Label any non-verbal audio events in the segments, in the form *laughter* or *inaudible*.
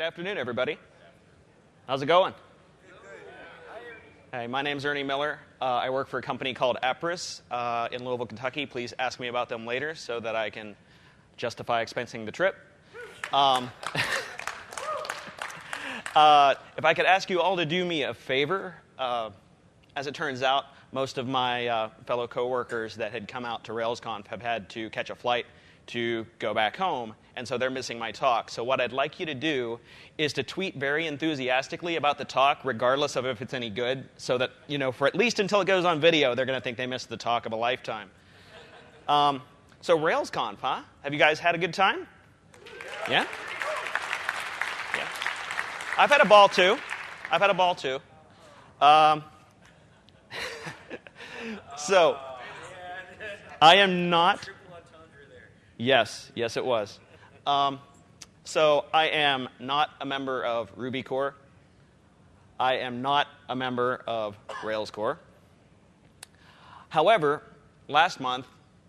Good afternoon, everybody. How's it going? Hey, my name's Ernie Miller. Uh, I work for a company called Appriss uh, in Louisville, Kentucky. Please ask me about them later so that I can justify expensing the trip. Um, *laughs* uh, if I could ask you all to do me a favor, uh, as it turns out, most of my uh, fellow coworkers that had come out to RailsConf have had to catch a flight to go back home, and so they're missing my talk. So, what I'd like you to do is to tweet very enthusiastically about the talk, regardless of if it's any good, so that, you know, for at least until it goes on video, they're going to think they missed the talk of a lifetime. Um, so, RailsConf, huh? Have you guys had a good time? Yeah? Yeah. I've had a ball too. I've had a ball too. Um, *laughs* so, I am not. Yes, yes, it was. Um, so, I am not a member of Ruby Core. I am not a member of Rails Core. However, last month,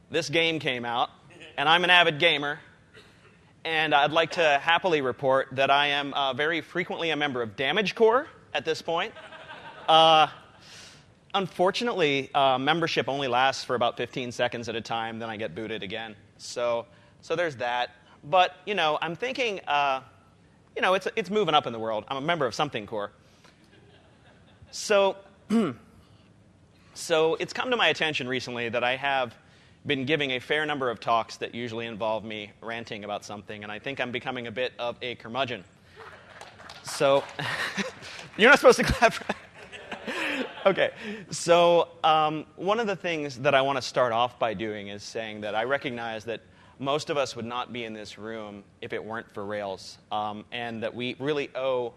this game came out, and I'm an avid gamer, and I'd like to happily report that I am uh, very frequently a member of Damage Core at this point. Uh, unfortunately, uh, membership only lasts for about 15 seconds at a time, then I get booted again. So, so there's that. But, you know, I'm thinking, uh, you know, it's, it's moving up in the world. I'm a member of something core. So, *clears throat* so it's come to my attention recently that I have been giving a fair number of talks that usually involve me ranting about something, and I think I'm becoming a bit of a curmudgeon. So, *laughs* you're not supposed to *laughs* clap. *laughs* okay, so um, one of the things that I want to start off by doing is saying that I recognize that most of us would not be in this room if it weren't for Rails, um, and that we really owe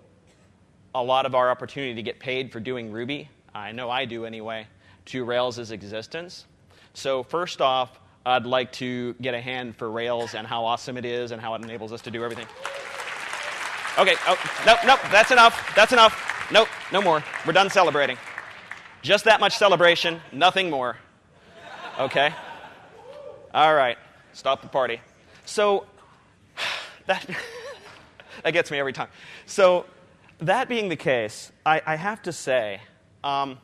a lot of our opportunity to get paid for doing Ruby. I know I do anyway, to Rails' existence. So, first off, I'd like to get a hand for Rails and how awesome it is and how it enables us to do everything. Okay, oh, nope, nope, that's enough. That's enough. Nope, no more. We're done celebrating. Just that much celebration, nothing more. Okay? All right, stop the party. So, *sighs* that, *laughs* that gets me every time. So, that being the case, I, I have to say, um,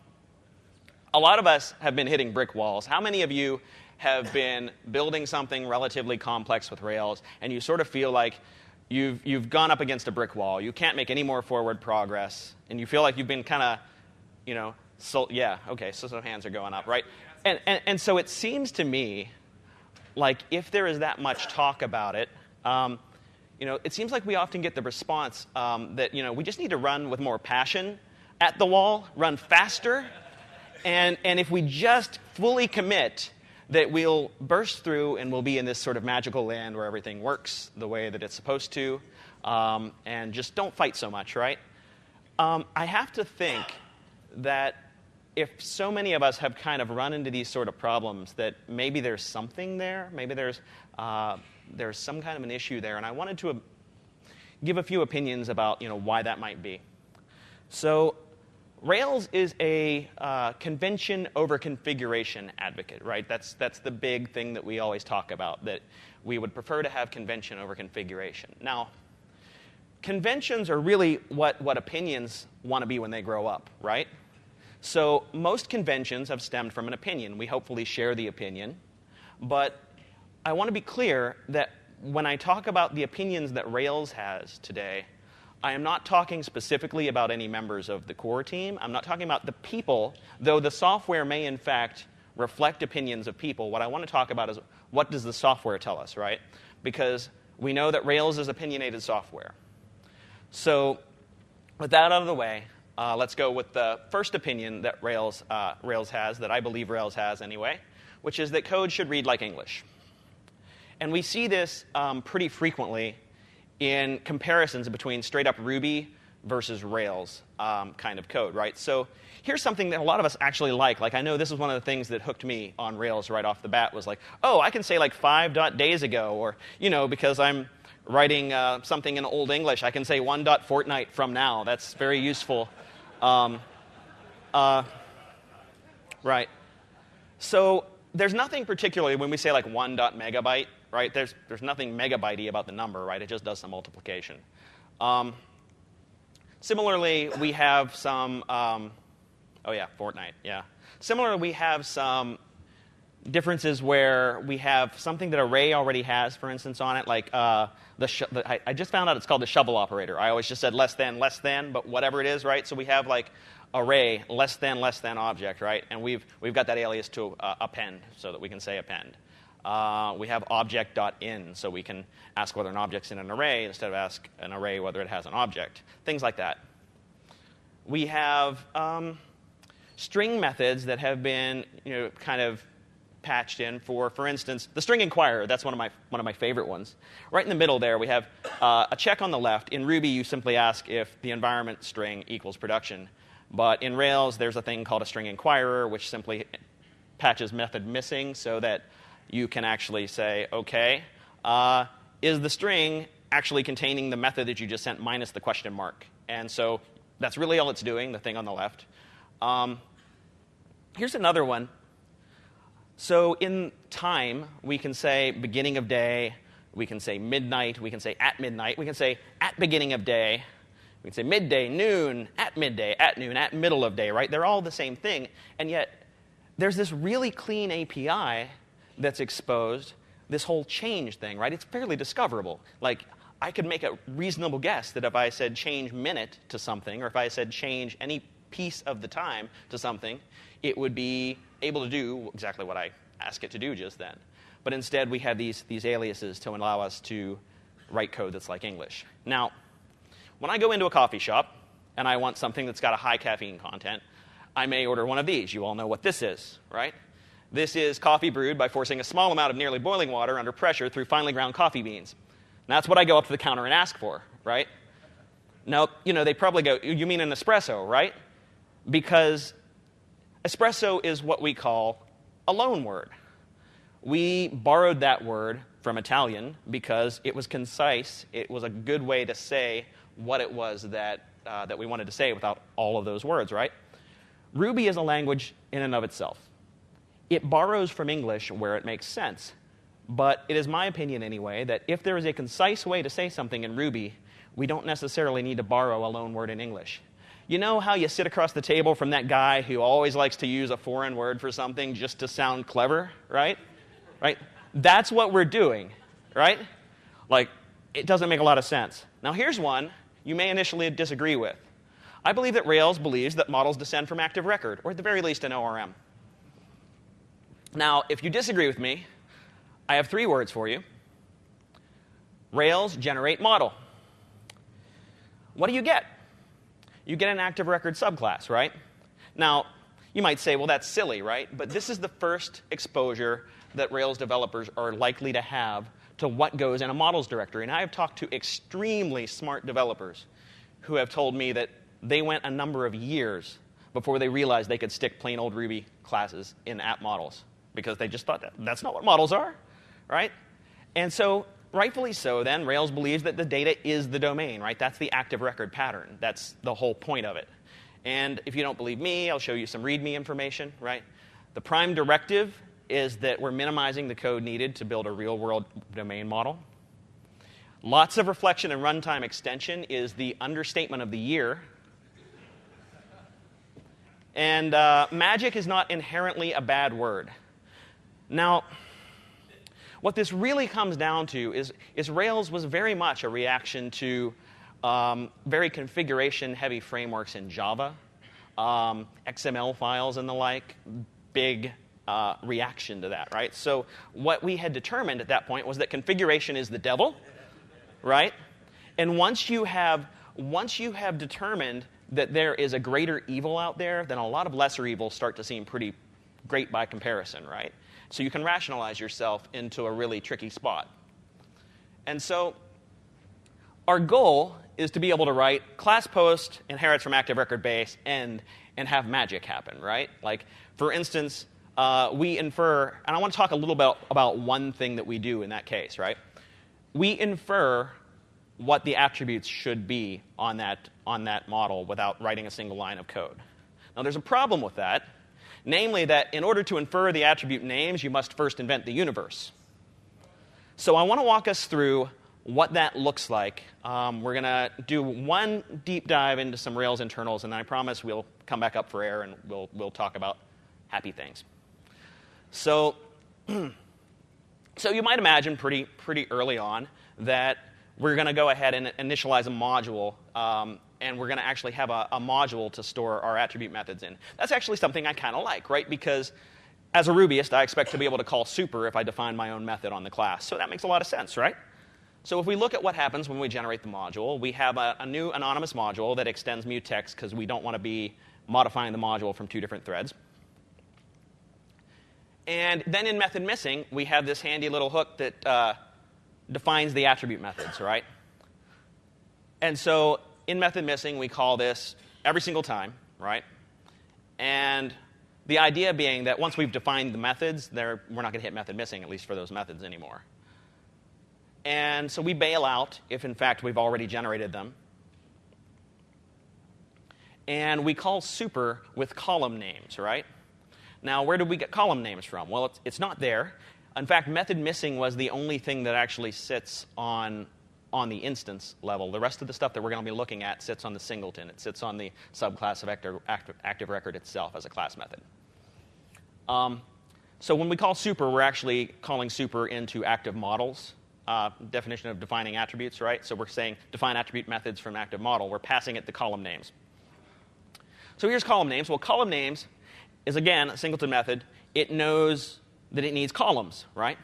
a lot of us have been hitting brick walls. How many of you have *laughs* been building something relatively complex with Rails and you sort of feel like you've, you've gone up against a brick wall? You can't make any more forward progress, and you feel like you've been kind of, you know, so, yeah, okay, so some hands are going up, right? And, and, and so it seems to me like if there is that much talk about it, um, you know, it seems like we often get the response um, that, you know, we just need to run with more passion at the wall, run faster, and, and if we just fully commit that we'll burst through and we'll be in this sort of magical land where everything works the way that it's supposed to, um, and just don't fight so much, right? Um, I have to think that if so many of us have kind of run into these sort of problems, that maybe there's something there, maybe there's, uh, there's some kind of an issue there, and I wanted to uh, give a few opinions about you know, why that might be. So, Rails is a uh, convention over configuration advocate, right? That's, that's the big thing that we always talk about, that we would prefer to have convention over configuration. Now, conventions are really what, what opinions want to be when they grow up, right? So most conventions have stemmed from an opinion. We hopefully share the opinion. But I want to be clear that when I talk about the opinions that Rails has today, I am not talking specifically about any members of the core team. I'm not talking about the people, though the software may in fact reflect opinions of people. What I want to talk about is what does the software tell us, right? Because we know that Rails is opinionated software. So, with that out of the way, uh, let's go with the first opinion that Rails, uh, Rails has, that I believe Rails has anyway, which is that code should read like English. And we see this um, pretty frequently in comparisons between straight up Ruby versus Rails um, kind of code, right? So here's something that a lot of us actually like. Like I know this is one of the things that hooked me on Rails right off the bat was like, oh, I can say like five dot days ago, or you know, because I'm writing uh, something in Old English, I can say one dot fortnight from now. That's very useful. Um, uh, right. So there's nothing particularly when we say like one dot megabyte right? There's, there's nothing megabytey about the number, right? It just does some multiplication. Um, similarly, we have some, um, oh yeah, Fortnite, yeah. Similarly, we have some differences where we have something that array already has, for instance, on it, like uh, the, the I, I, just found out it's called the shovel operator. I always just said less than, less than, but whatever it is, right? So we have like array less than, less than object, right? And we've, we've got that alias to uh, append so that we can say append. Uh, we have object.in, so we can ask whether an object's in an array instead of ask an array whether it has an object. Things like that. We have um, string methods that have been you know, kind of patched in for, for instance, the string inquirer. That's one of my, one of my favorite ones. Right in the middle there, we have uh, a check on the left. In Ruby, you simply ask if the environment string equals production. But in Rails, there's a thing called a string inquirer, which simply patches method missing so that you can actually say, OK, uh, is the string actually containing the method that you just sent minus the question mark? And so that's really all it's doing, the thing on the left. Um, here's another one. So in time, we can say beginning of day, we can say midnight, we can say at midnight, we can say at beginning of day, we can say midday, noon, at midday, at noon, at middle of day, right? They're all the same thing. And yet, there's this really clean API that's exposed, this whole change thing, right? It's fairly discoverable. Like, I could make a reasonable guess that if I said change minute to something, or if I said change any piece of the time to something, it would be able to do exactly what I ask it to do just then. But instead, we have these, these aliases to allow us to write code that's like English. Now, when I go into a coffee shop and I want something that's got a high caffeine content, I may order one of these. You all know what this is, right? This is coffee brewed by forcing a small amount of nearly boiling water under pressure through finely ground coffee beans. And that's what I go up to the counter and ask for, right? Now, you know, they probably go, you mean an espresso, right? Because espresso is what we call a loan word. We borrowed that word from Italian because it was concise. It was a good way to say what it was that, uh, that we wanted to say without all of those words, right? Ruby is a language in and of itself. It borrows from English where it makes sense. But it is my opinion, anyway, that if there is a concise way to say something in Ruby, we don't necessarily need to borrow a loan word in English. You know how you sit across the table from that guy who always likes to use a foreign word for something just to sound clever, right? Right? That's what we're doing, right? Like, it doesn't make a lot of sense. Now, here's one you may initially disagree with. I believe that Rails believes that models descend from active record, or at the very least an ORM. Now, if you disagree with me, I have three words for you. Rails generate model. What do you get? You get an active record subclass, right? Now, you might say, well, that's silly, right? But this is the first exposure that Rails developers are likely to have to what goes in a models directory. And I have talked to extremely smart developers who have told me that they went a number of years before they realized they could stick plain old Ruby classes in app models because they just thought that that's not what models are, right? And so, rightfully so, then, Rails believes that the data is the domain, right? That's the active record pattern. That's the whole point of it. And if you don't believe me, I'll show you some README information, right? The prime directive is that we're minimizing the code needed to build a real world domain model. Lots of reflection and runtime extension is the understatement of the year. And uh, magic is not inherently a bad word. Now, what this really comes down to is, is Rails was very much a reaction to um, very configuration heavy frameworks in Java, um, XML files and the like, big uh, reaction to that, right? So, what we had determined at that point was that configuration is the devil, right? And once you have, once you have determined that there is a greater evil out there, then a lot of lesser evils start to seem pretty great by comparison, right? So you can rationalize yourself into a really tricky spot. And so our goal is to be able to write class post inherits from active record base and and have magic happen, right? Like for instance, uh, we infer, and I want to talk a little bit about one thing that we do in that case, right? We infer what the attributes should be on that on that model without writing a single line of code. Now there's a problem with that namely that in order to infer the attribute names, you must first invent the universe. So I want to walk us through what that looks like. Um, we're going to do one deep dive into some Rails internals, and then I promise we'll come back up for air and we'll, we'll talk about happy things. So, *clears throat* so you might imagine pretty, pretty early on that we're going to go ahead and initialize a module, um, and we're going to actually have a, a, module to store our attribute methods in. That's actually something I kind of like, right? Because as a Rubyist, I expect to be able to call super if I define my own method on the class. So that makes a lot of sense, right? So if we look at what happens when we generate the module, we have a, a new anonymous module that extends mutex because we don't want to be modifying the module from two different threads. And then in method missing, we have this handy little hook that uh, defines the attribute methods, right? And so in method missing, we call this every single time, right? And the idea being that once we've defined the methods, we're not going to hit method missing, at least for those methods anymore. And so we bail out if, in fact, we've already generated them. And we call super with column names, right? Now, where did we get column names from? Well, it's, it's not there. In fact, method missing was the only thing that actually sits on, on the instance level. The rest of the stuff that we're going to be looking at sits on the singleton. It sits on the subclass of active, record itself as a class method. Um, so when we call super, we're actually calling super into active models uh, definition of defining attributes, right? So we're saying define attribute methods from active model. We're passing it the column names. So here's column names. Well, column names is, again, a singleton method. It knows that it needs columns, right?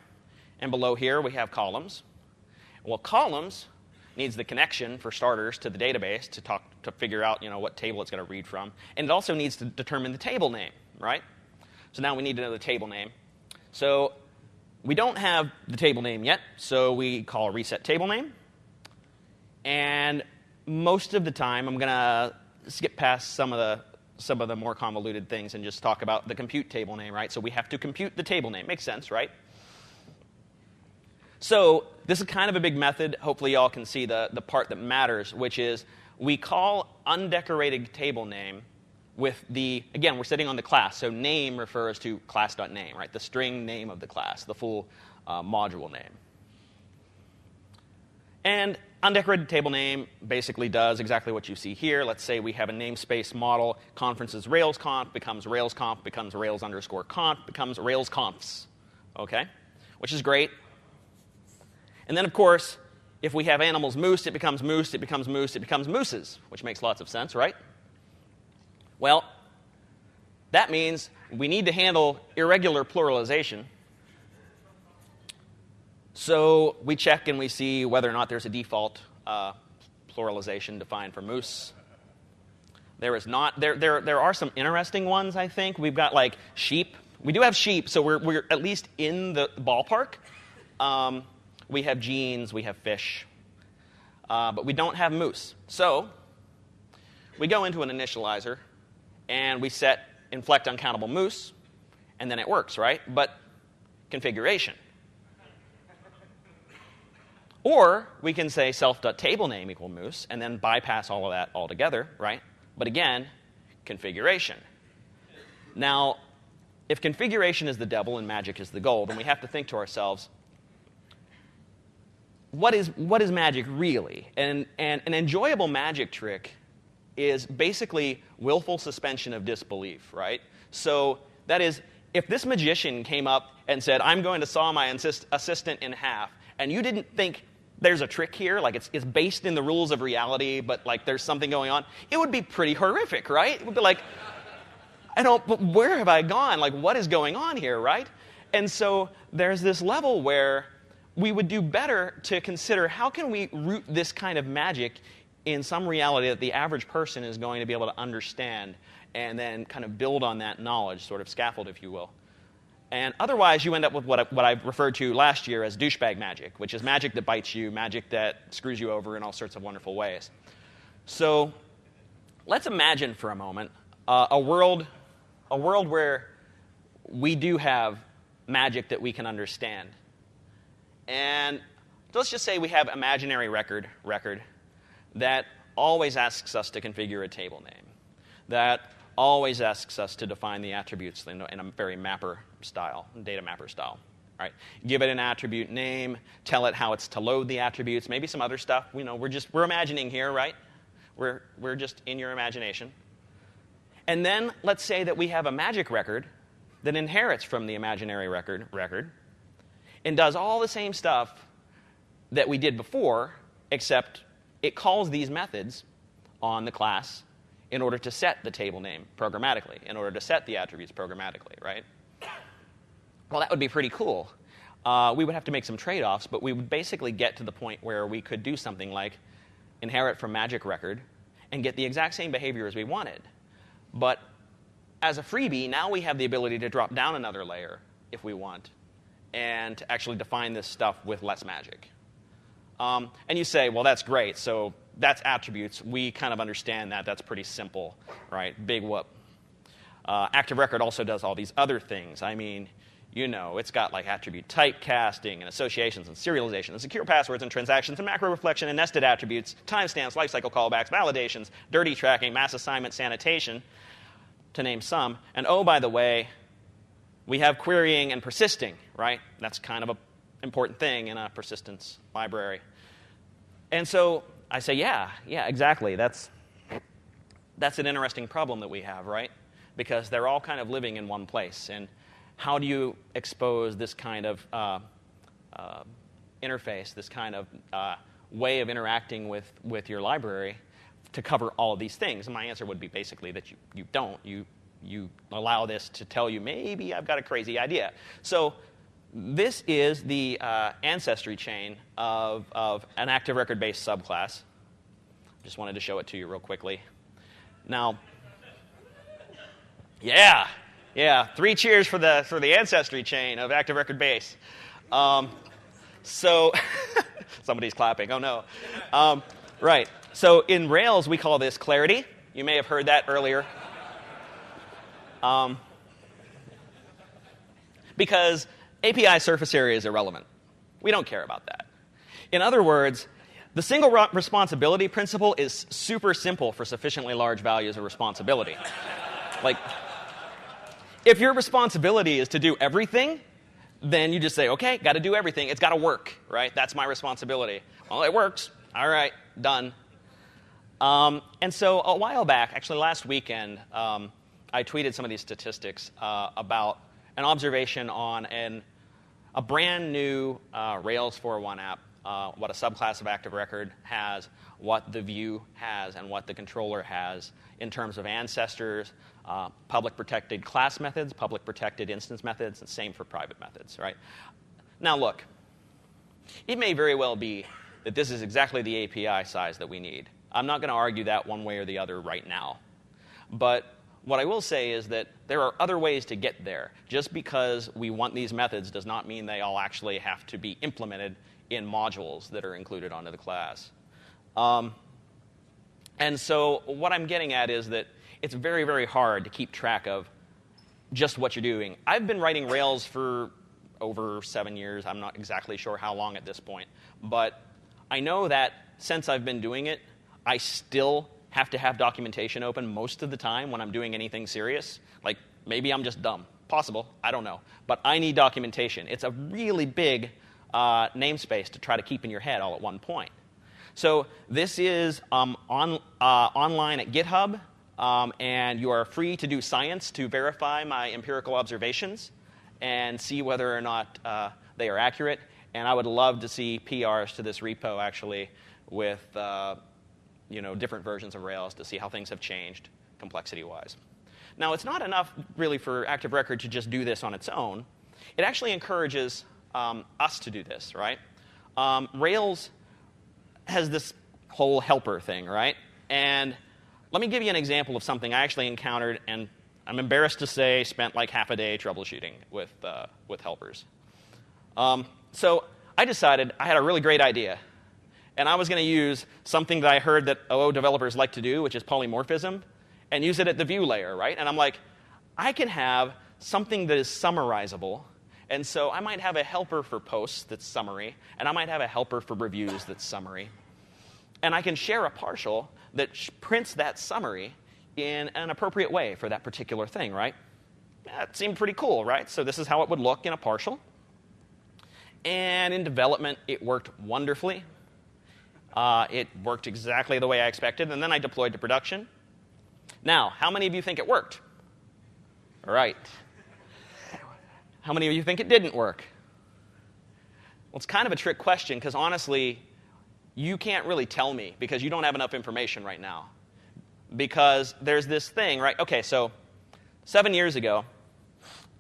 And below here, we have columns. Well, columns needs the connection, for starters, to the database to, talk, to figure out you know, what table it's going to read from. And it also needs to determine the table name, right? So now we need to know the table name. So we don't have the table name yet, so we call reset table name. And most of the time, I'm going to skip past some of the some of the more convoluted things and just talk about the compute table name, right? So we have to compute the table name. Makes sense, right? So this is kind of a big method. Hopefully, y'all can see the, the part that matters, which is we call undecorated table name with the, again, we're sitting on the class, so name refers to class.name, right? The string name of the class, the full uh, module name. And undecorated table name basically does exactly what you see here. Let's say we have a namespace model, conferences Rails RailsConf becomes Rails RailsConf, becomes Rails underscore conf, becomes Rails RailsConfs, okay? Which is great. And then, of course, if we have animals moose, it becomes moose, it becomes moose, it becomes mooses, which makes lots of sense, right? Well, that means we need to handle irregular pluralization. So we check and we see whether or not there's a default uh, pluralization defined for moose. There is not. There, there, there are some interesting ones, I think. We've got like sheep. We do have sheep, so we're, we're at least in the ballpark. Um, we have jeans, we have fish, uh, but we don't have moose. So we go into an initializer and we set inflect uncountable moose, and then it works, right? But configuration. Or we can say self.table name equal moose and then bypass all of that altogether, right? But again, configuration. Now, if configuration is the devil and magic is the goal, then we have to think to ourselves, what is, what is magic really? And, and an enjoyable magic trick is basically willful suspension of disbelief, right? So that is, if this magician came up and said, I'm going to saw my assist- assistant in half, and you didn't think there's a trick here, like it's, it's based in the rules of reality, but like there's something going on, it would be pretty horrific, right? It would be like, I don't, but where have I gone? Like, what is going on here, right? And so there's this level where we would do better to consider how can we root this kind of magic in some reality that the average person is going to be able to understand and then kind of build on that knowledge, sort of scaffold, if you will. And otherwise, you end up with what I, what I referred to last year as douchebag magic, which is magic that bites you, magic that screws you over in all sorts of wonderful ways. So let's imagine for a moment uh, a, world, a world where we do have magic that we can understand. And let's just say we have imaginary record, record that always asks us to configure a table name, that always asks us to define the attributes in a, very mapper style, data mapper style. right? Give it an attribute name, tell it how it's to load the attributes, maybe some other stuff. You know, we're just we're imagining here, right? We're we're just in your imagination. And then let's say that we have a magic record that inherits from the imaginary record record and does all the same stuff that we did before, except it calls these methods on the class in order to set the table name programmatically, in order to set the attributes programmatically, right? Well, that would be pretty cool. Uh, we would have to make some trade offs, but we would basically get to the point where we could do something like inherit from magic record and get the exact same behavior as we wanted. But as a freebie, now we have the ability to drop down another layer if we want and to actually define this stuff with less magic. Um, and you say, well, that's great. So that's attributes. We kind of understand that. That's pretty simple, right? Big whoop. Uh, Active Record also does all these other things. I mean, you know, it's got like attribute type casting and associations and serialization and secure passwords and transactions and macro reflection and nested attributes, timestamps, lifecycle callbacks, validations, dirty tracking, mass assignment, sanitation, to name some. And oh, by the way, we have querying and persisting, right? That's kind of an important thing in a persistence library. And so I say, yeah, yeah, exactly. That's, that's an interesting problem that we have, right? Because they're all kind of living in one place. And how do you expose this kind of uh, uh, interface, this kind of uh, way of interacting with, with your library to cover all of these things? And my answer would be basically that you, you don't. You, you allow this to tell you, maybe I've got a crazy idea. So this is the uh, ancestry chain of, of an active record based subclass. Just wanted to show it to you real quickly. Now, yeah, yeah, three cheers for the, for the ancestry chain of Active Record Base. Um, so, *laughs* somebody's clapping. Oh no. Um, right. So, in Rails, we call this clarity. You may have heard that earlier. Um, because API surface area is irrelevant. We don't care about that. In other words, the single responsibility principle is super simple for sufficiently large values of responsibility. like, if your responsibility is to do everything, then you just say, okay, got to do everything. It's got to work, right? That's my responsibility. Well, it works. All right, done. Um, and so a while back, actually last weekend, um, I tweeted some of these statistics uh, about an observation on an, a brand new uh, Rails 4.1 app, uh, what a subclass of Active Record has, what the view has, and what the controller has in terms of ancestors, uh, public protected class methods, public protected instance methods, and same for private methods, right? Now, look, it may very well be that this is exactly the API size that we need. I'm not going to argue that one way or the other right now. But what I will say is that there are other ways to get there. Just because we want these methods does not mean they all actually have to be implemented in modules that are included onto the class. Um, and so what I'm getting at is that it's very, very hard to keep track of just what you're doing. I've been writing Rails for over seven years. I'm not exactly sure how long at this point. But I know that since I've been doing it, I still have to have documentation open most of the time when I'm doing anything serious. Like maybe I'm just dumb. Possible. I don't know. But I need documentation. It's a really big uh, namespace to try to keep in your head all at one point. So this is um, on, uh, online at GitHub. Um, and you are free to do science to verify my empirical observations and see whether or not uh, they are accurate. And I would love to see PRs to this repo actually with uh, you know, different versions of Rails to see how things have changed complexity wise. Now, it's not enough really for Active Record to just do this on its own. It actually encourages um, us to do this, right? Um, Rails has this whole helper thing, right? And let me give you an example of something I actually encountered, and I'm embarrassed to say spent like half a day troubleshooting with, uh, with helpers. Um, so I decided I had a really great idea. And I was going to use something that I heard that OO developers like to do, which is polymorphism, and use it at the view layer, right? And I'm like, I can have something that is summarizable. And so I might have a helper for posts that's summary, and I might have a helper for reviews that's summary. And I can share a partial that prints that summary in an appropriate way for that particular thing, right? That seemed pretty cool, right? So this is how it would look in a partial. And in development, it worked wonderfully. Uh, it worked exactly the way I expected, and then I deployed to production. Now, how many of you think it worked? All right. How many of you think it didn't work? Well, it's kind of a trick question because honestly, you can't really tell me because you don't have enough information right now. Because there's this thing, right? Okay, so seven years ago,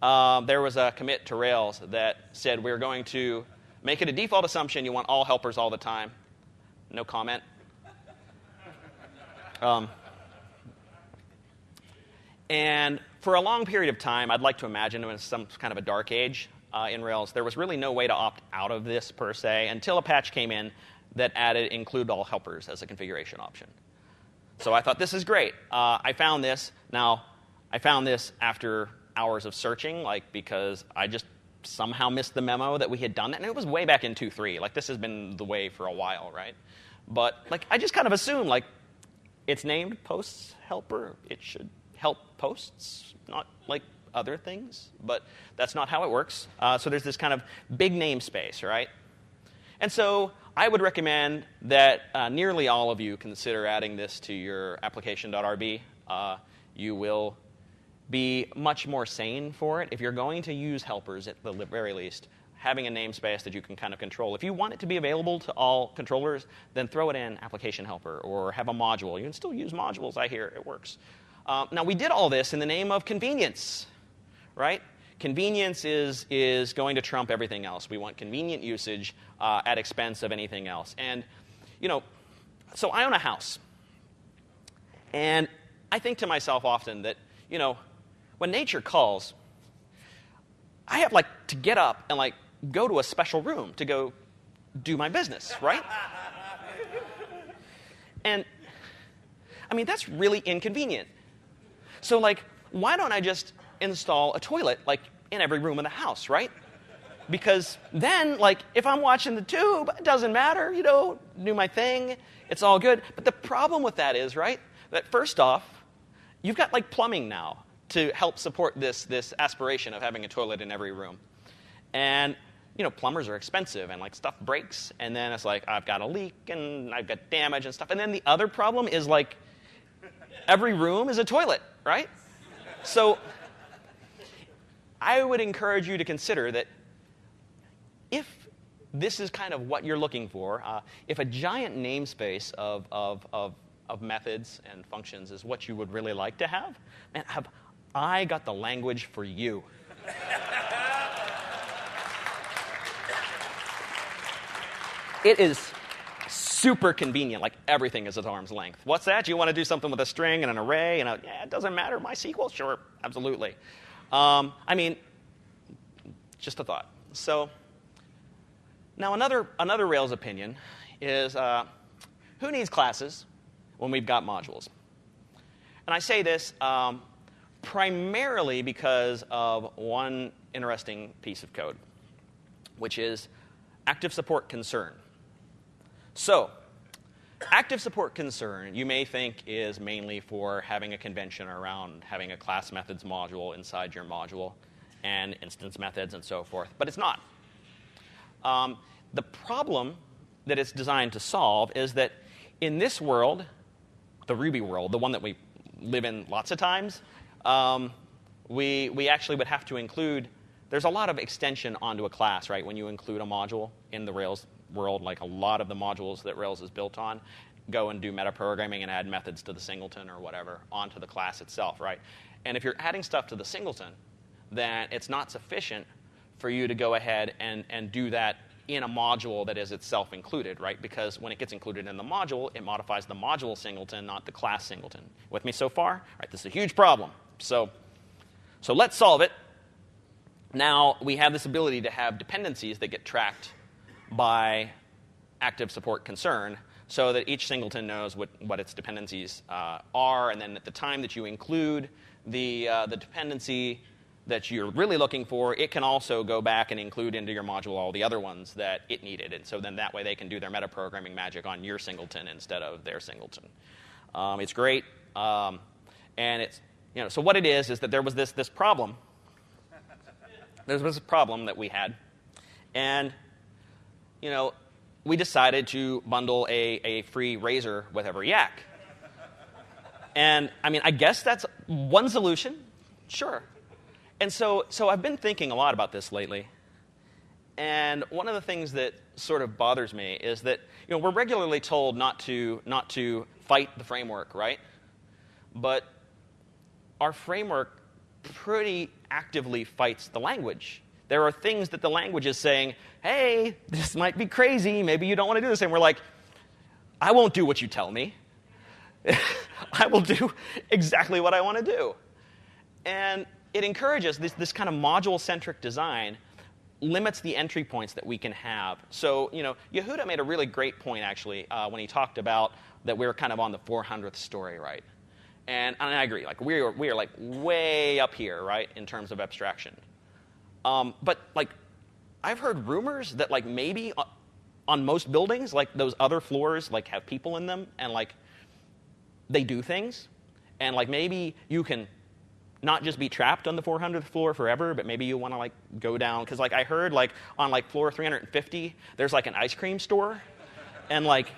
uh, there was a commit to Rails that said we're going to make it a default assumption you want all helpers all the time. No comment. Um, and for a long period of time, I'd like to imagine it was some kind of a dark age uh, in Rails. There was really no way to opt out of this per se until a patch came in that added include all helpers as a configuration option. So I thought, this is great. Uh, I found this. Now, I found this after hours of searching, like because I just somehow missed the memo that we had done that. And it was way back in 2.3. Like, this has been the way for a while, right? But, like, I just kind of assume like, it's named posts helper. It should help posts, not like other things. But that's not how it works. Uh, so there's this kind of big namespace, right? And so I would recommend that uh, nearly all of you consider adding this to your application.rb. Uh, you will be much more sane for it. If you're going to use helpers at the very least, having a namespace that you can kind of control. If you want it to be available to all controllers, then throw it in application helper or have a module. You can still use modules, I hear. It works. Um, now, we did all this in the name of convenience, right? Convenience is, is going to trump everything else. We want convenient usage uh, at expense of anything else. And, you know, so I own a house. And I think to myself often that, you know, when nature calls, I have like to get up and like go to a special room to go do my business, right? and I mean, that's really inconvenient. So, like, why don't I just install a toilet like in every room in the house, right? Because then, like, if I'm watching the tube, it doesn't matter, you know, do my thing, it's all good. But the problem with that is, right, that first off, you've got like plumbing now to help support this, this aspiration of having a toilet in every room. And you know, plumbers are expensive and like stuff breaks, and then it's like I've got a leak and I've got damage and stuff. And then the other problem is like every room is a toilet, right? So I would encourage you to consider that if this is kind of what you're looking for, uh, if a giant namespace of, of, of, of methods and functions is what you would really like to have, man, have I got the language for you. It is super convenient, like everything is at arm's length. What's that? You want to do something with a string and an array? And a, yeah, it doesn't matter. MySQL? Sure, absolutely. Um, I mean, just a thought. So, now another, another Rails opinion is uh, who needs classes when we've got modules? And I say this um, primarily because of one interesting piece of code, which is active support concern. So, active support concern, you may think, is mainly for having a convention around having a class methods module inside your module and instance methods and so forth, but it's not. Um, the problem that it's designed to solve is that in this world, the Ruby world, the one that we live in lots of times, um, we, we actually would have to include, there's a lot of extension onto a class, right, when you include a module in the Rails world, like a lot of the modules that Rails is built on go and do metaprogramming and add methods to the singleton or whatever onto the class itself, right? And if you're adding stuff to the singleton, then it's not sufficient for you to go ahead and, and do that in a module that is itself included, right? Because when it gets included in the module, it modifies the module singleton, not the class singleton. With me so far? All right, this is a huge problem. So, so let's solve it. Now we have this ability to have dependencies that get tracked by active support concern so that each singleton knows what, what its dependencies uh, are. And then at the time that you include the, uh, the dependency that you're really looking for, it can also go back and include into your module all the other ones that it needed. And so then that way they can do their metaprogramming magic on your singleton instead of their singleton. Um, it's great. Um, and it's you know, so what it is is that there was this, this problem. There was this problem that we had. And you know, we decided to bundle a, a free razor with every yak. And I mean, I guess that's one solution, sure. And so, so I've been thinking a lot about this lately. And one of the things that sort of bothers me is that you know, we're regularly told not to, not to fight the framework, right? But our framework pretty actively fights the language. There are things that the language is saying, hey, this might be crazy. Maybe you don't want to do this. And we're like, I won't do what you tell me. *laughs* I will do exactly what I want to do. And it encourages this, this kind of module centric design limits the entry points that we can have. So, you know, Yehuda made a really great point actually uh, when he talked about that we are kind of on the 400th story, right? And, and I agree, like we are, we are like way up here, right, in terms of abstraction. Um, but like, I've heard rumors that like maybe on most buildings, like those other floors, like have people in them, and like they do things, and like maybe you can not just be trapped on the 400th floor forever, but maybe you want to like go down. Because like I heard like on like floor 350 there's like an ice cream store, and like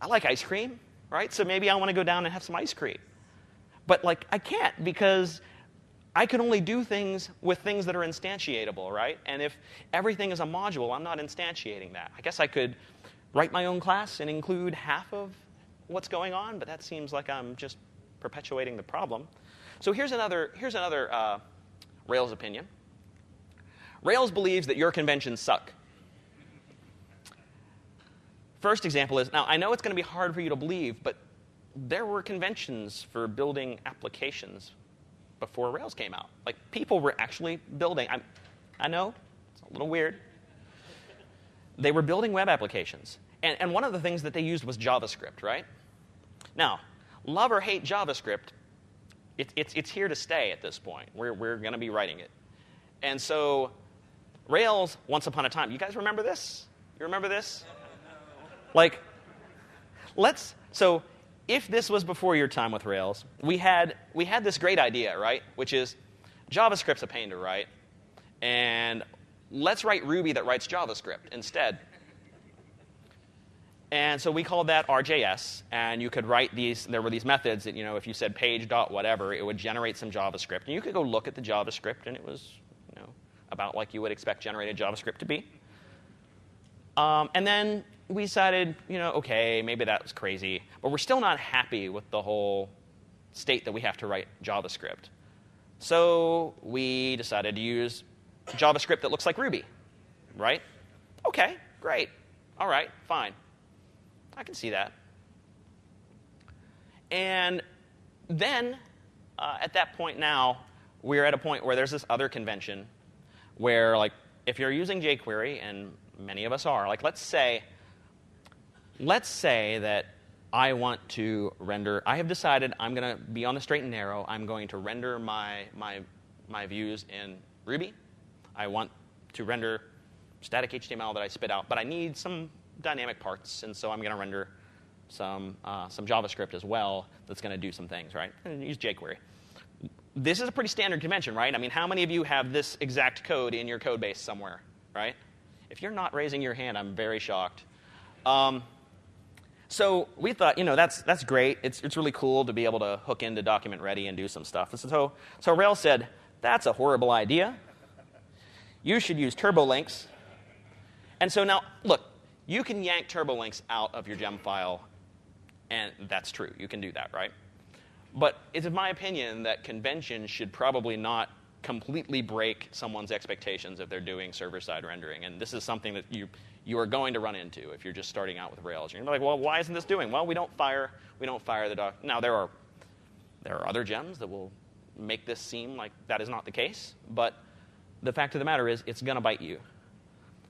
I like ice cream, right? So maybe I want to go down and have some ice cream, but like I can't because I can only do things with things that are instantiatable, right? And if everything is a module, I'm not instantiating that. I guess I could write my own class and include half of what's going on, but that seems like I'm just perpetuating the problem. So here's another, here's another uh, Rails opinion. Rails believes that your conventions suck. First example is now, I know it's going to be hard for you to believe, but there were conventions for building applications before Rails came out. Like people were actually building. I'm, I know it's a little weird. They were building web applications, and, and one of the things that they used was JavaScript, right? Now, love or hate JavaScript, it, it's it's here to stay at this point. We're we're going to be writing it, and so Rails. Once upon a time, you guys remember this? You remember this? Like, let's so if this was before your time with Rails, we had, we had this great idea, right? Which is JavaScript's a pain to write, and let's write Ruby that writes JavaScript instead. And so we called that RJS, and you could write these, there were these methods that, you know, if you said page dot whatever, it would generate some JavaScript. And you could go look at the JavaScript, and it was, you know, about like you would expect generated JavaScript to be. Um, and then we decided, you know, okay, maybe that was crazy, but we're still not happy with the whole state that we have to write JavaScript. So we decided to use JavaScript that looks like Ruby, right? Okay, great. All right, fine. I can see that. And then uh, at that point now, we're at a point where there's this other convention where, like, if you're using jQuery, and many of us are, like, let's say let's say that I want to render, I have decided I'm going to be on the straight and narrow. I'm going to render my, my, my views in Ruby. I want to render static HTML that I spit out, but I need some dynamic parts, and so I'm going to render some, uh, some JavaScript as well that's going to do some things, right? And use jQuery. This is a pretty standard convention, right? I mean, how many of you have this exact code in your code base somewhere, right? If you're not raising your hand, I'm very shocked. Um, so we thought, you know, that's, that's great. It's, it's really cool to be able to hook into document ready and do some stuff. And so, so Rails said, that's a horrible idea. You should use turbolinks. And so now, look, you can yank turbolinks out of your gem file, and that's true. You can do that, right? But it's my opinion that convention should probably not completely break someone's expectations if they're doing server-side rendering. And this is something that you, you are going to run into if you're just starting out with Rails. You're like, well, why isn't this doing? Well, we don't fire, we don't fire the doc. Now, there are, there are other gems that will make this seem like that is not the case, but the fact of the matter is it's going to bite you.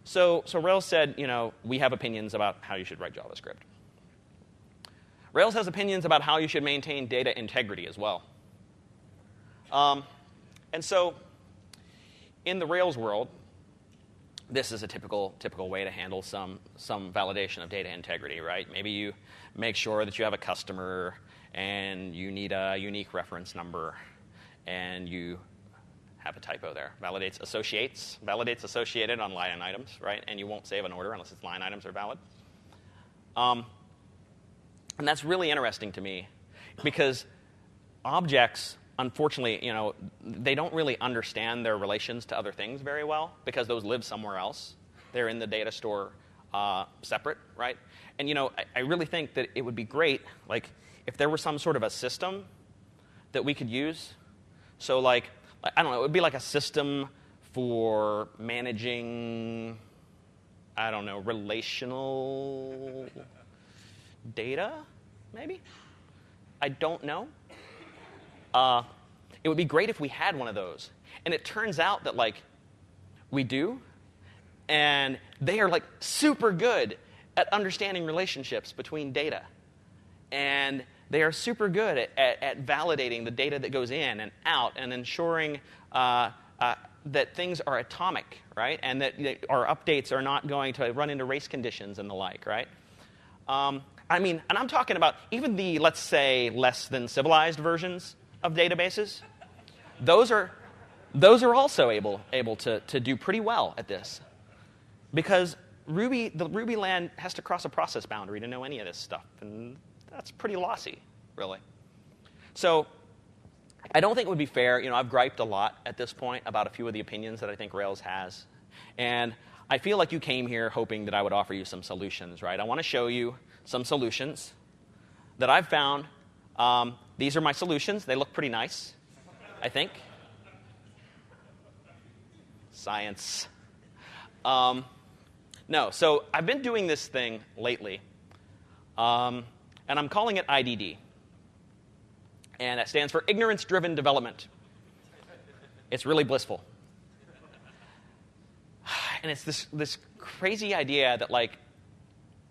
So, so Rails said, you know, we have opinions about how you should write JavaScript. Rails has opinions about how you should maintain data integrity as well. Um, and so in the Rails world, this is a typical, typical way to handle some, some validation of data integrity, right? Maybe you make sure that you have a customer and you need a unique reference number and you have a typo there. Validates associates, validates associated on line items, right? And you won't save an order unless its line items are valid. Um, and that's really interesting to me because objects, unfortunately, you know, they don't really understand their relations to other things very well because those live somewhere else. They're in the data store uh, separate, right? And you know, I, I really think that it would be great, like, if there were some sort of a system that we could use. So, like, I don't know, it would be like a system for managing, I don't know, relational data, maybe? I don't know. Uh, it would be great if we had one of those. And it turns out that, like, we do. And they are, like, super good at understanding relationships between data. And they are super good at, at, at validating the data that goes in and out and ensuring uh, uh, that things are atomic, right? And that, our updates are not going to run into race conditions and the like, right? Um, I mean, and I'm talking about even the, let's say, less than civilized versions of databases. Those are, those are also able, able to, to do pretty well at this. Because Ruby, the Ruby land has to cross a process boundary to know any of this stuff. And that's pretty lossy, really. So I don't think it would be fair. You know, I've griped a lot at this point about a few of the opinions that I think Rails has. And I feel like you came here hoping that I would offer you some solutions, right? I want to show you some solutions that I've found. Um, these are my solutions. They look pretty nice, I think. Science. Um, no, so I've been doing this thing lately, um, and I'm calling it IDD. And that stands for Ignorance Driven Development. It's really blissful. *sighs* And it's this, this crazy idea that, like,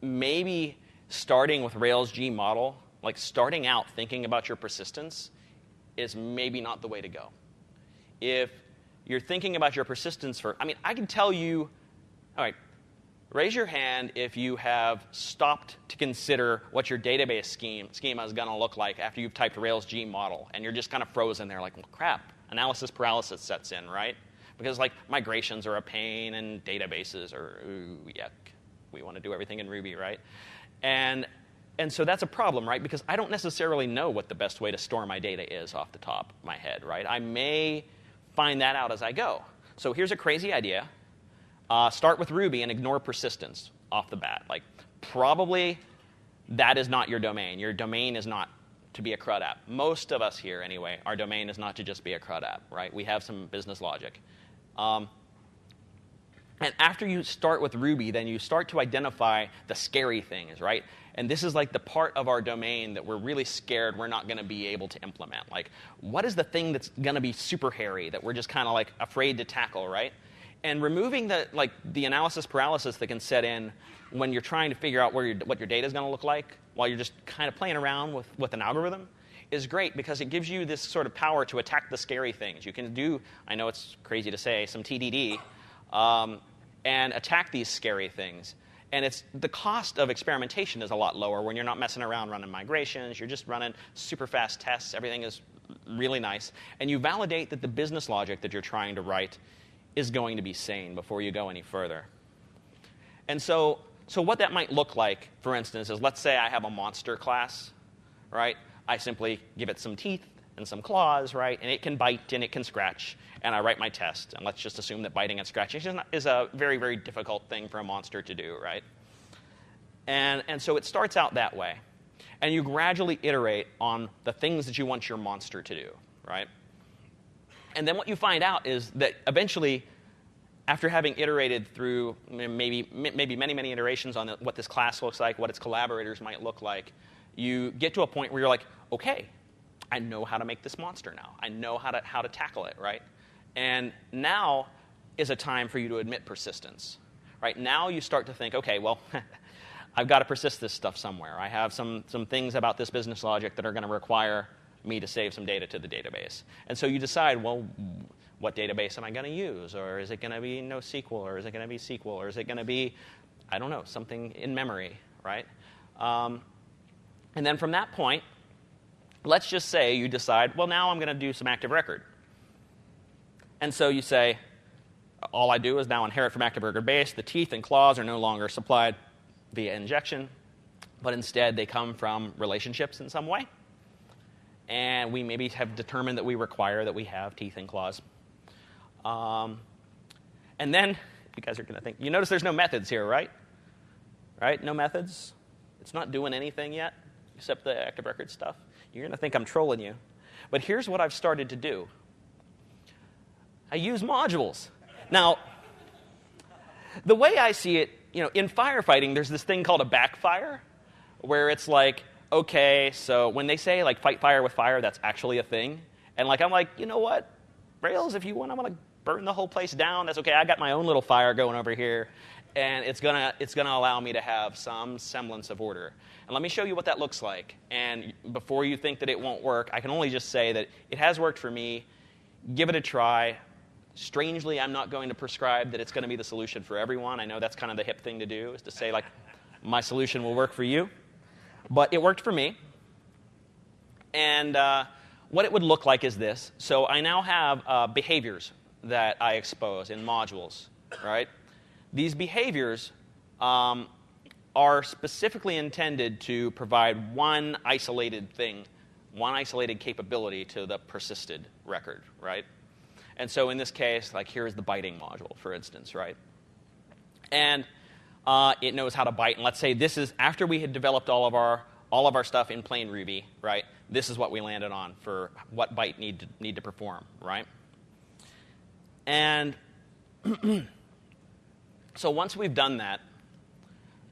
maybe starting with Rails G model, like starting out thinking about your persistence, is maybe not the way to go. If you're thinking about your persistence for, I mean, I can tell you, all right, raise your hand if you have stopped to consider what your database scheme, schema is going to look like after you've typed Rails G model, and you're just kind of frozen there, like, well, crap, analysis paralysis sets in, right? Because like migrations are a pain, and databases are ooh, yuck. We want to do everything in Ruby, right? And, and so that's a problem, right? Because I don't necessarily know what the best way to store my data is off the top of my head, right? I may find that out as I go. So here's a crazy idea. Uh, start with Ruby and ignore persistence off the bat. Like, probably that is not your domain. Your domain is not to be a CRUD app. Most of us here, anyway, our domain is not to just be a CRUD app, right? We have some business logic. Um, and after you start with Ruby, then you start to identify the scary things, right? And this is like the part of our domain that we're really scared we're not going to be able to implement. Like, what is the thing that's going to be super hairy that we're just kind of like afraid to tackle, right? And removing the like the analysis paralysis that can set in when you're trying to figure out where your, what your data is going to look like while you're just kind of playing around with, with an algorithm is great because it gives you this sort of power to attack the scary things. You can do, I know it's crazy to say, some TDD um, and attack these scary things. And it's the cost of experimentation is a lot lower when you're not messing around running migrations. You're just running super fast tests. Everything is really nice, and you validate that the business logic that you're trying to write is going to be sane before you go any further. And so, so what that might look like, for instance, is let's say I have a monster class, right? I simply give it some teeth and some claws, right? And it can bite and it can scratch. And I write my test. And let's just assume that biting and scratching is a very, very difficult thing for a monster to do, right? And, and so it starts out that way. And you gradually iterate on the things that you want your monster to do, right? And then what you find out is that eventually, after having iterated through maybe, maybe many, many iterations on what this class looks like, what its collaborators might look like, you get to a point where you're like, okay, I know how to make this monster now. I know how to, how to tackle it, right? And now is a time for you to admit persistence, right? Now you start to think, okay, well, *laughs* I've got to persist this stuff somewhere. I have some, some things about this business logic that are going to require me to save some data to the database. And so you decide, well, what database am I going to use? Or is it going to be NoSQL? Or is it going to be SQL? Or is it going to be, I don't know, something in memory, right? Um, and then from that point, let's just say you decide, well, now I'm going to do some active record. And so you say, all I do is now inherit from active record base. The teeth and claws are no longer supplied via injection, but instead they come from relationships in some way. And we maybe have determined that we require that we have teeth and claws. Um, and then you guys are going to think, you notice there's no methods here, right? Right? No methods. It's not doing anything yet except the active record stuff. You're going to think I'm trolling you. But here's what I've started to do I use modules. Now, the way I see it, you know, in firefighting, there's this thing called a backfire, where it's like, okay, so when they say like fight fire with fire, that's actually a thing. And like I'm like, you know what, Rails, if you want, I'm gonna burn the whole place down. That's okay. I got my own little fire going over here, and it's gonna it's gonna allow me to have some semblance of order. And let me show you what that looks like. And before you think that it won't work, I can only just say that it has worked for me. Give it a try. Strangely, I'm not going to prescribe that it's going to be the solution for everyone. I know that's kind of the hip thing to do, is to say, like, *laughs* my solution will work for you. But it worked for me. And uh, what it would look like is this. So I now have uh, behaviors that I expose in modules, right? These behaviors um, are specifically intended to provide one isolated thing, one isolated capability to the persisted record, right? And so in this case, like here's the biting module, for instance, right? And uh, it knows how to bite. And let's say this is after we had developed all of our all of our stuff in plain Ruby, right? This is what we landed on for what bite need to, need to perform, right? And *clears throat* so once we've done that,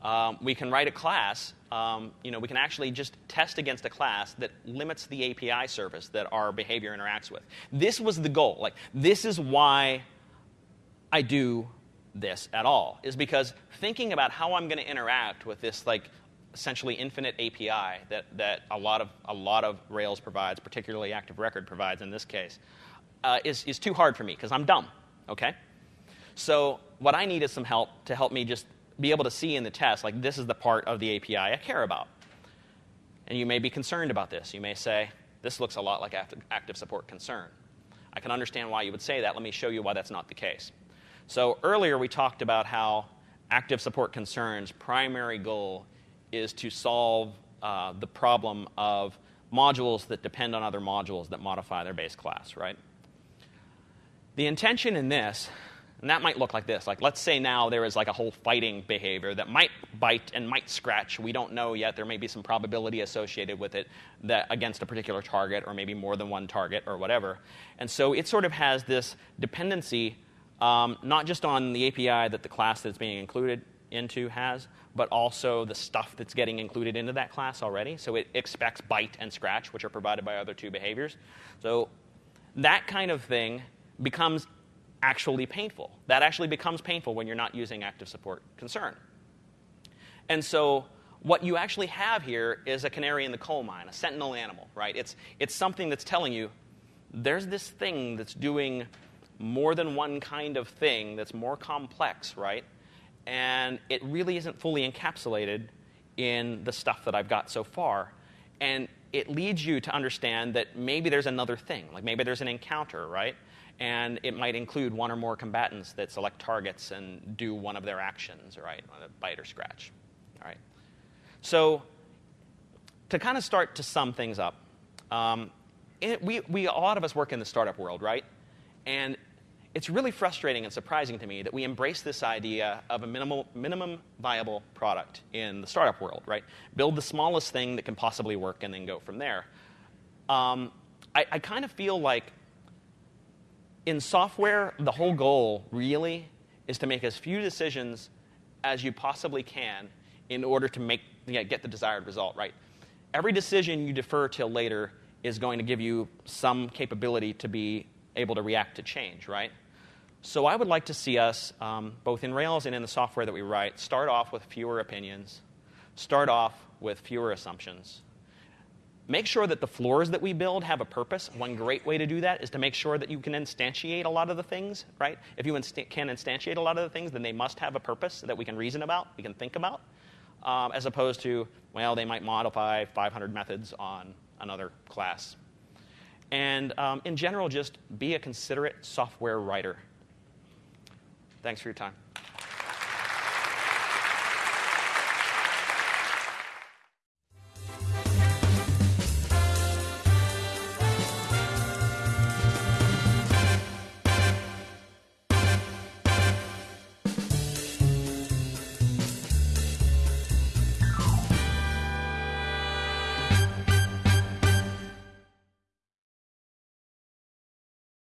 um, we can write a class. Um, you know, we can actually just test against a class that limits the API service that our behavior interacts with. This was the goal. Like, this is why I do this at all, is because thinking about how I'm going to interact with this, like, essentially infinite API that, that a, lot of, a lot of Rails provides, particularly Active Record provides in this case, uh, is, is too hard for me because I'm dumb, okay? So what I need is some help to help me just be able to see in the test, like this is the part of the API I care about. And you may be concerned about this. You may say, this looks a lot like active support concern. I can understand why you would say that. Let me show you why that's not the case. So earlier we talked about how active support concerns primary goal is to solve uh, the problem of modules that depend on other modules that modify their base class, right? The intention in this and that might look like this. Like, let's say now there is like a whole fighting behavior that might bite and might scratch. We don't know yet. There may be some probability associated with it that against a particular target, or maybe more than one target, or whatever. And so it sort of has this dependency, um, not just on the API that the class that's being included into has, but also the stuff that's getting included into that class already. So it expects bite and scratch, which are provided by other two behaviors. So that kind of thing becomes actually painful. That actually becomes painful when you're not using active support concern. And so what you actually have here is a canary in the coal mine, a sentinel animal, right? It's, it's something that's telling you there's this thing that's doing more than one kind of thing that's more complex, right? And it really isn't fully encapsulated in the stuff that I've got so far. And it leads you to understand that maybe there's another thing, like maybe there's an encounter, right? And it might include one or more combatants that select targets and do one of their actions, right? A bite or scratch. All right. So to kind of start to sum things up, um, it, we, we, a lot of us work in the startup world, right? And it's really frustrating and surprising to me that we embrace this idea of a minimal, minimum viable product in the startup world, right? Build the smallest thing that can possibly work and then go from there. Um, I, I kind of feel like in software, the whole goal really is to make as few decisions as you possibly can in order to make, you know, get the desired result, right? Every decision you defer till later is going to give you some capability to be able to react to change, right? So I would like to see us, um, both in Rails and in the software that we write, start off with fewer opinions, start off with fewer assumptions, make sure that the floors that we build have a purpose. One great way to do that is to make sure that you can instantiate a lot of the things, right? If you insta- can instantiate a lot of the things, then they must have a purpose that we can reason about, we can think about, um, as opposed to, well, they might modify 500 methods on another class. And um, in general, just be a considerate software writer. Thanks for your time.